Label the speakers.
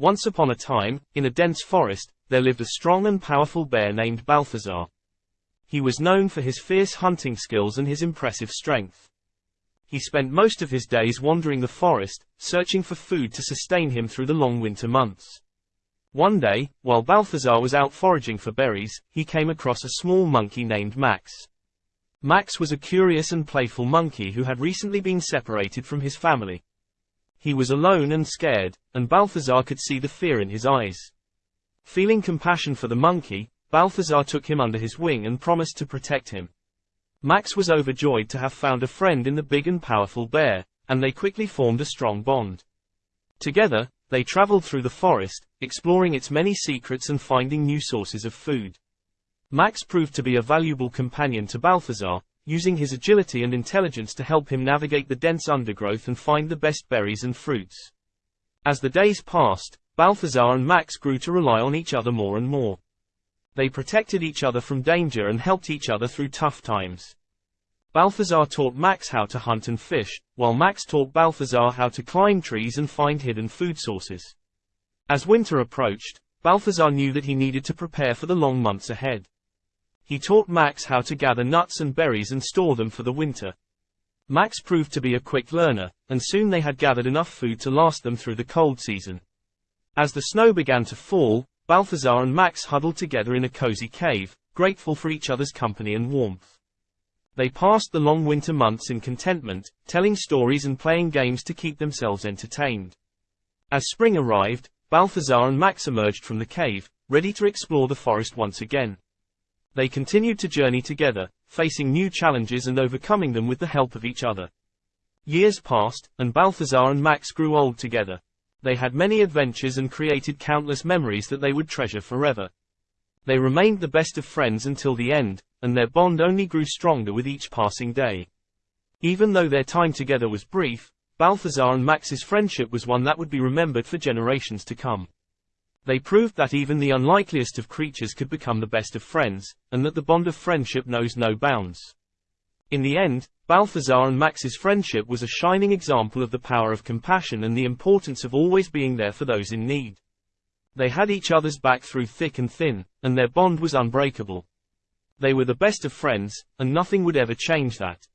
Speaker 1: Once upon a time, in a dense forest, there lived a strong and powerful bear named Balthazar. He was known for his fierce hunting skills and his impressive strength. He spent most of his days wandering the forest, searching for food to sustain him through the long winter months. One day, while Balthazar was out foraging for berries, he came across a small monkey named Max. Max was a curious and playful monkey who had recently been separated from his family. He was alone and scared, and Balthazar could see the fear in his eyes. Feeling compassion for the monkey, Balthazar took him under his wing and promised to protect him. Max was overjoyed to have found a friend in the big and powerful bear, and they quickly formed a strong bond. Together, they traveled through the forest, exploring its many secrets and finding new sources of food. Max proved to be a valuable companion to Balthazar, using his agility and intelligence to help him navigate the dense undergrowth and find the best berries and fruits. As the days passed, Balthazar and Max grew to rely on each other more and more. They protected each other from danger and helped each other through tough times. Balthazar taught Max how to hunt and fish, while Max taught Balthazar how to climb trees and find hidden food sources. As winter approached, Balthazar knew that he needed to prepare for the long months ahead. He taught Max how to gather nuts and berries and store them for the winter. Max proved to be a quick learner, and soon they had gathered enough food to last them through the cold season. As the snow began to fall, Balthazar and Max huddled together in a cozy cave, grateful for each other's company and warmth. They passed the long winter months in contentment, telling stories and playing games to keep themselves entertained. As spring arrived, Balthazar and Max emerged from the cave, ready to explore the forest once again. They continued to journey together, facing new challenges and overcoming them with the help of each other. Years passed, and Balthazar and Max grew old together. They had many adventures and created countless memories that they would treasure forever. They remained the best of friends until the end, and their bond only grew stronger with each passing day. Even though their time together was brief, Balthazar and Max's friendship was one that would be remembered for generations to come. They proved that even the unlikeliest of creatures could become the best of friends, and that the bond of friendship knows no bounds. In the end, Balthazar and Max's friendship was a shining example of the power of compassion and the importance of always being there for those in need. They had each other's back through thick and thin, and their bond was unbreakable. They were the best of friends, and nothing would ever change that.